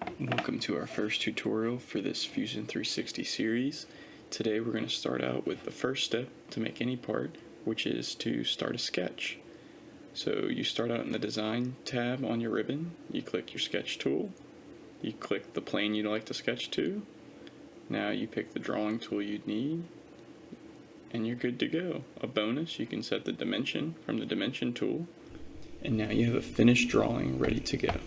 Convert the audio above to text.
Welcome to our first tutorial for this Fusion 360 series. Today we're going to start out with the first step to make any part, which is to start a sketch. So you start out in the design tab on your ribbon, you click your sketch tool, you click the plane you'd like to sketch to, now you pick the drawing tool you'd need, and you're good to go. A bonus, you can set the dimension from the dimension tool, and now you have a finished drawing ready to go.